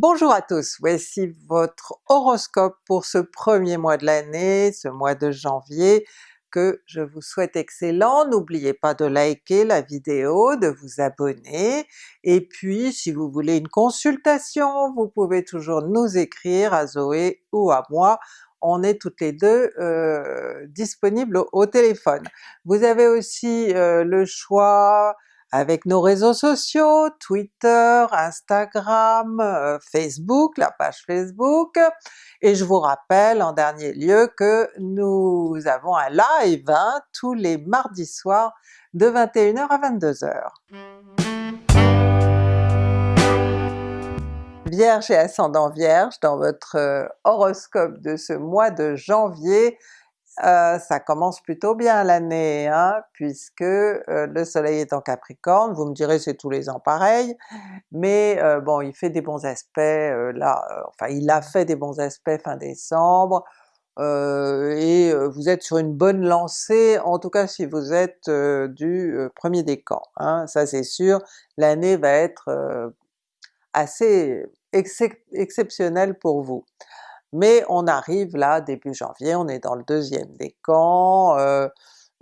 Bonjour à tous, voici votre horoscope pour ce premier mois de l'année, ce mois de janvier, que je vous souhaite excellent. N'oubliez pas de liker la vidéo, de vous abonner, et puis si vous voulez une consultation, vous pouvez toujours nous écrire à Zoé ou à moi, on est toutes les deux euh, disponibles au, téléphone. Vous avez aussi euh, le choix avec nos réseaux sociaux, Twitter, Instagram, euh, Facebook, la page Facebook, et je vous rappelle en dernier lieu que nous avons un live hein, tous les mardis soirs de 21h à 22h. Vierge et ascendant Vierge, dans votre euh, horoscope de ce mois de janvier, euh, ça commence plutôt bien l'année, hein, puisque euh, le soleil est en Capricorne, vous me direz c'est tous les ans pareil, mais euh, bon il fait des bons aspects là, enfin il a fait des bons aspects fin décembre, et vous êtes sur une bonne lancée, en tout cas si vous êtes du premier décan, hein, ça c'est sûr, l'année va être assez exceptionnelle pour vous mais on arrive là début janvier, on est dans le deuxième décan, euh,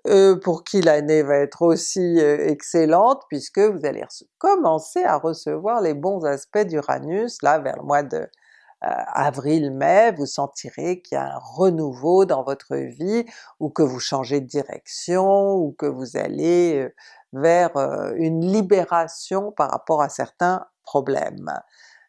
euh, pour qui l'année va être aussi euh, excellente puisque vous allez commencer à recevoir les bons aspects d'Uranus là vers le mois de avril-mai, vous sentirez qu'il y a un renouveau dans votre vie, ou que vous changez de direction, ou que vous allez vers une libération par rapport à certains problèmes.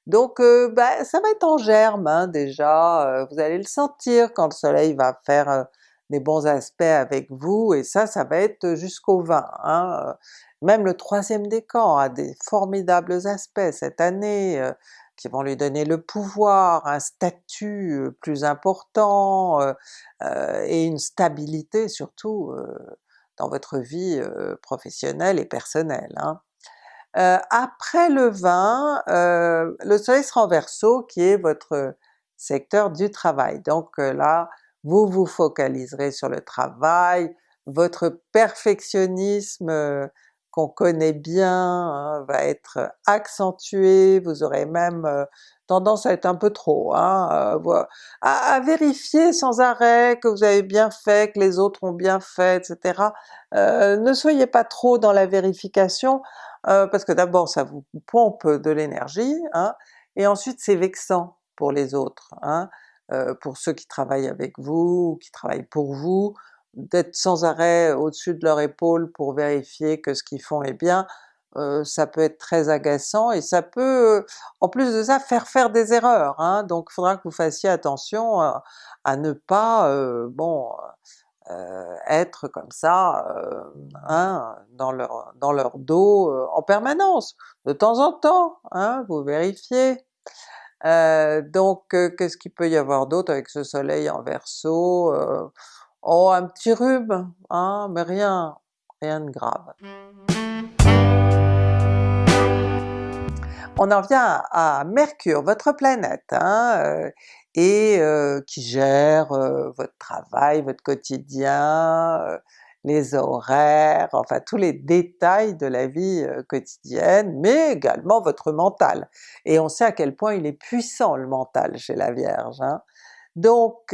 Donc euh, ben, ça va être en germe hein, déjà, euh, vous allez le sentir quand le soleil va faire euh, des bons aspects avec vous, et ça, ça va être jusqu'au 20. Hein, même le troisième décan a des formidables aspects cette année, qui vont lui donner le pouvoir, un statut plus important, et une stabilité surtout dans votre vie professionnelle et personnelle. Hein. Euh, après le 20, euh, le soleil sera en Verseau qui est votre secteur du travail. Donc euh, là, vous vous focaliserez sur le travail, votre perfectionnisme qu'on connaît bien hein, va être accentué, vous aurez même tendance à être un peu trop, hein, à, vérifier sans arrêt que vous avez bien fait, que les autres ont bien fait, etc. ne soyez pas trop dans la vérification, euh, parce que d'abord ça vous pompe de l'énergie, hein, et ensuite c'est vexant pour les autres, hein, euh, pour ceux qui travaillent avec vous, ou qui travaillent pour vous, d'être sans arrêt au-dessus de leur épaule pour vérifier que ce qu'ils font est bien, euh, ça peut être très agaçant et ça peut, en plus de ça, faire faire des erreurs, hein, donc il faudra que vous fassiez attention à, à ne pas, bon, être comme ça euh, hein, dans, leur, dans leur dos euh, en permanence. De temps en temps, hein, vous vérifiez. donc qu'est-ce qu'il peut y avoir d'autre avec ce soleil en Verseau? oh un petit rhume, hein, mais rien, rien de grave. On en vient à Mercure, votre planète, hein, et qui gère votre travail, votre quotidien, les horaires, enfin tous les détails de la vie quotidienne, mais également votre mental. Et on sait à quel point il est puissant le mental chez la Vierge. Hein. Donc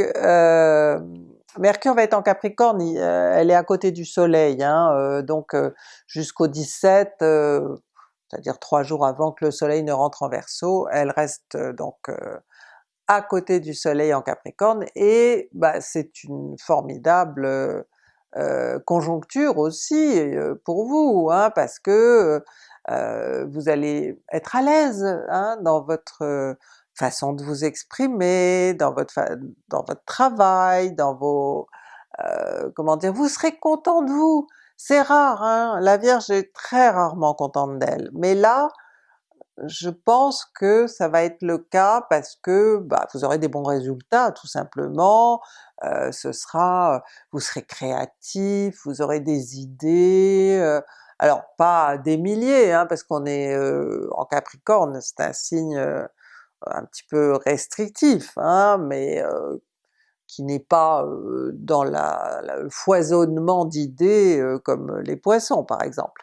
Mercure va être en Capricorne, elle est à côté du Soleil, hein, donc jusqu'au 17, c'est-à-dire trois jours avant que le Soleil ne rentre en Verseau, elle reste donc à côté du soleil en Capricorne, et bah, c'est une formidable euh, conjoncture aussi euh, pour vous, hein, parce que euh, vous allez être à l'aise hein, dans votre façon de vous exprimer, dans votre, dans votre travail, dans vos... comment dire, vous serez content de vous! C'est rare, hein, la Vierge est très rarement contente d'elle, mais là, je pense que ça va être le cas parce que bah, vous aurez des bons résultats tout simplement, euh, ce sera, vous serez créatif, vous aurez des idées, euh, alors pas des milliers hein, parce qu'on est euh, en Capricorne, c'est un signe un petit peu restrictif, hein, mais qui n'est pas dans le foisonnement d'idées comme les Poissons par exemple.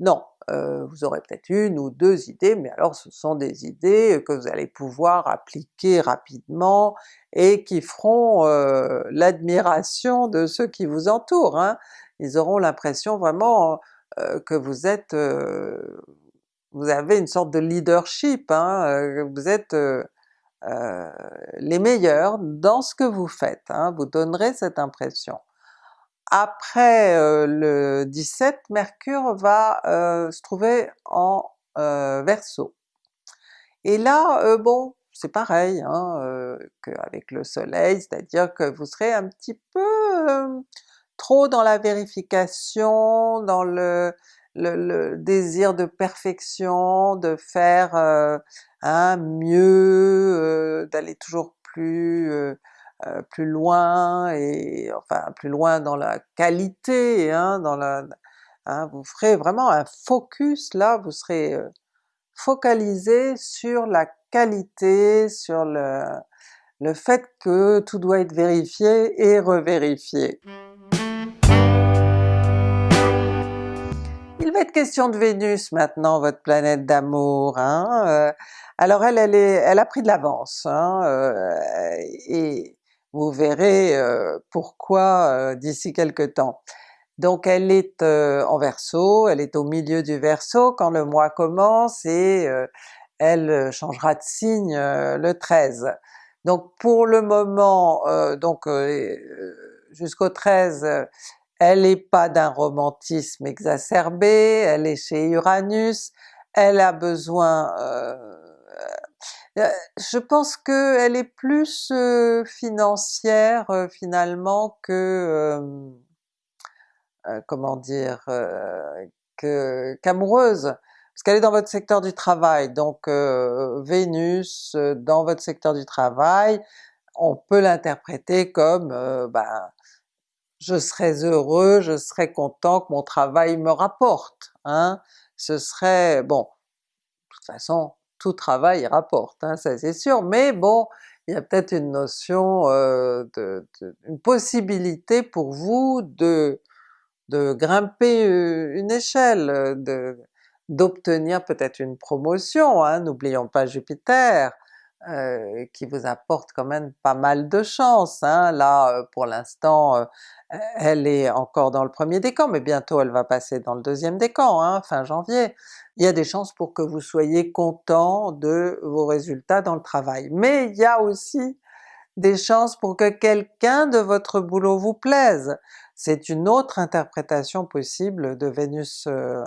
Non, vous aurez peut-être une ou deux idées, mais alors ce sont des idées que vous allez pouvoir appliquer rapidement et qui feront l'admiration de ceux qui vous entourent. Hein. Ils auront l'impression vraiment que vous êtes... vous avez une sorte de leadership, hein, vous êtes les meilleurs dans ce que vous faites, hein, vous donnerez cette impression. Après le 17, Mercure va se trouver en Verseau. Et là, bon, c'est pareil hein, qu'avec le soleil, c'est-à-dire que vous serez un petit peu trop dans la vérification, dans le, le, désir de perfection, de faire mieux, d'aller toujours plus plus loin et enfin plus loin dans la qualité, hein, dans la, hein, vous ferez vraiment un focus là, vous serez focalisé sur la qualité, sur le, le fait que tout doit être vérifié et revérifié. Il va être question de Vénus maintenant, votre planète d'amour. Hein? alors elle, elle, est, elle a pris de l'avance, hein? et vous verrez pourquoi d'ici quelque temps. Donc elle est en Verseau, elle est au milieu du Verseau quand le mois commence et elle changera de signe le 13. Donc pour le moment, donc jusqu'au 13, elle n'est pas d'un romantisme exacerbé, elle est chez Uranus, elle a besoin euh, je pense qu'elle est plus euh, financière euh, finalement que... comment dire... qu'amoureuse, parce qu'elle est dans votre secteur du travail, donc Vénus dans votre secteur du travail, on peut l'interpréter comme ben, je serais heureux, je serais content que mon travail me rapporte, hein? ce serait... bon, de toute façon tout travail rapporte, hein, ça c'est sûr, mais bon, il y a peut-être une notion, de, une possibilité pour vous de, de grimper une échelle, d'obtenir peut-être une promotion, hein, n'oublions pas Jupiter, qui vous apporte quand même pas mal de chance. Hein. Là pour l'instant elle est encore dans le premier décan, mais bientôt elle va passer dans le deuxième décan, hein, fin janvier. Il y a des chances pour que vous soyez content de vos résultats dans le travail. Mais il y a aussi des chances pour que quelqu'un de votre boulot vous plaise. C'est une autre interprétation possible de Vénus euh,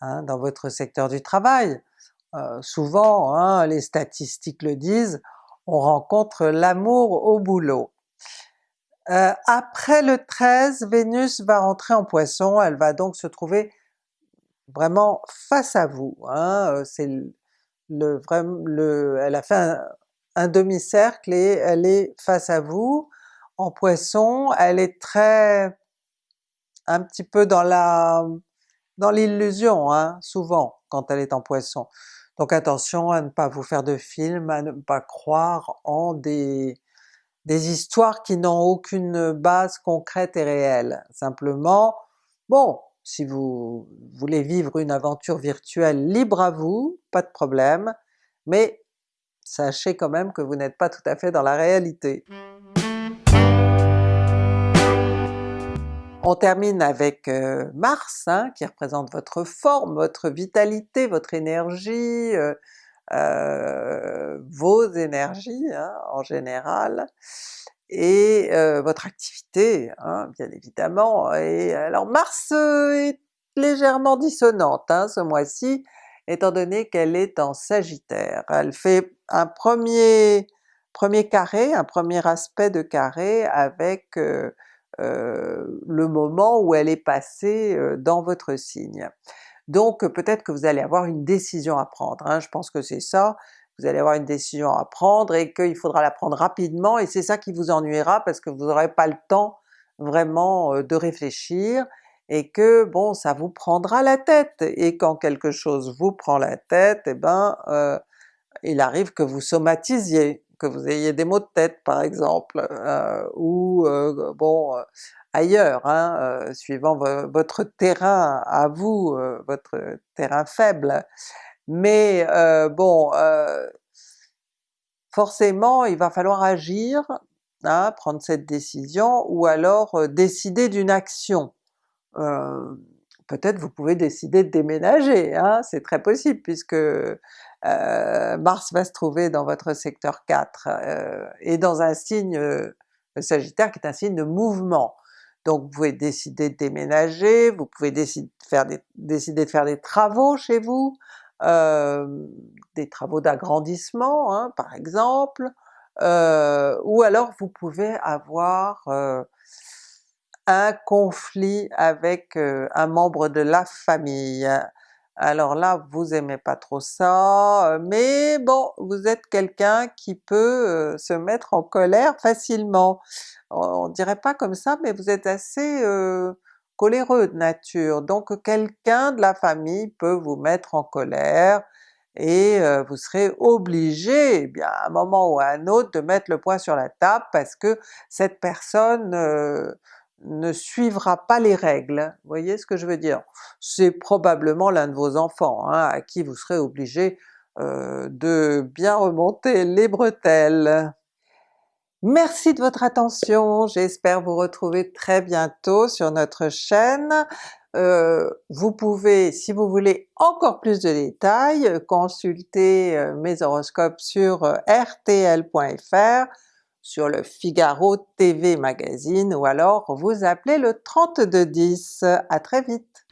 hein, dans votre secteur du travail. Euh, souvent, hein, les statistiques le disent, on rencontre l'amour au boulot. Euh, après le 13, Vénus va rentrer en Poisson, elle va donc se trouver vraiment face à vous. Hein, euh, c'est le, le, elle a fait un, demi-cercle et elle est face à vous. En Poisson, elle est très... un petit peu dans la dans l'illusion, hein, souvent, quand elle est en Poisson. Donc attention à ne pas vous faire de films, à ne pas croire en des, des histoires qui n'ont aucune base concrète et réelle. Simplement, bon, si vous voulez vivre une aventure virtuelle, libre à vous, pas de problème, mais sachez quand même que vous n'êtes pas tout à fait dans la réalité. On termine avec euh, Mars, hein, qui représente votre forme, votre vitalité, votre énergie, euh, euh, vos énergies hein, en général, et votre activité hein, bien évidemment. Et alors Mars est légèrement dissonante ce mois-ci, étant donné qu'elle est en Sagittaire. Elle fait un premier, premier carré, un premier aspect de carré avec le moment où elle est passée dans votre signe. Donc peut-être que vous allez avoir une décision à prendre, hein, je pense que c'est ça, vous allez avoir une décision à prendre et qu'il faudra la prendre rapidement et c'est ça qui vous ennuiera parce que vous n'aurez pas le temps vraiment de réfléchir et que bon ça vous prendra la tête, et quand quelque chose vous prend la tête, eh ben euh, il arrive que vous somatisiez, que vous ayez des maux de tête par exemple, euh, ou euh, bon ailleurs, hein, suivant votre terrain à vous, votre terrain faible. Mais bon, forcément il va falloir agir, hein, prendre cette décision, ou alors décider d'une action. Peut-être vous pouvez décider de déménager, hein, c'est très possible puisque Mars va se trouver dans votre secteur 4 et dans un signe, le Sagittaire qui est un signe de mouvement. Donc vous pouvez décider de déménager, vous pouvez décider de faire des, décider de faire des travaux chez vous, des travaux d'agrandissement hein, par exemple, ou alors vous pouvez avoir un conflit avec un membre de la famille. Alors là vous aimez pas trop ça, mais bon vous êtes quelqu'un qui peut se mettre en colère facilement. On dirait pas comme ça mais vous êtes assez coléreux de nature, donc quelqu'un de la famille peut vous mettre en colère, et vous serez obligé, eh bien à un moment ou à un autre, de mettre le poing sur la table parce que cette personne ne suivra pas les règles, voyez ce que je veux dire? C'est probablement l'un de vos enfants hein, à qui vous serez obligé de bien remonter les bretelles. Merci de votre attention, j'espère vous retrouver très bientôt sur notre chaîne. Euh, vous pouvez, si vous voulez encore plus de détails, consulter euh, mes horoscopes sur euh, rtl.fr, sur le Figaro TV Magazine ou alors vous appelez le 3210. À très vite!